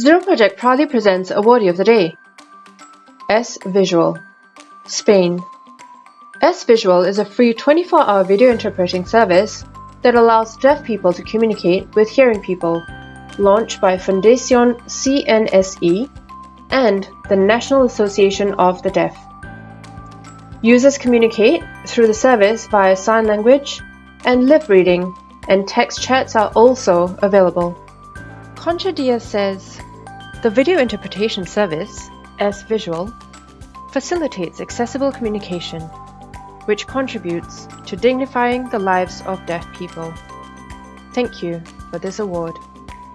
Zero Project proudly presents Awardee of the Day. S Visual, Spain. S Visual is a free 24-hour video interpreting service that allows deaf people to communicate with hearing people, launched by Fundación CNSE and the National Association of the Deaf. Users communicate through the service via sign language and lip reading, and text chats are also available. Concha says, The video interpretation service, S Visual, facilitates accessible communication, which contributes to dignifying the lives of deaf people. Thank you for this award.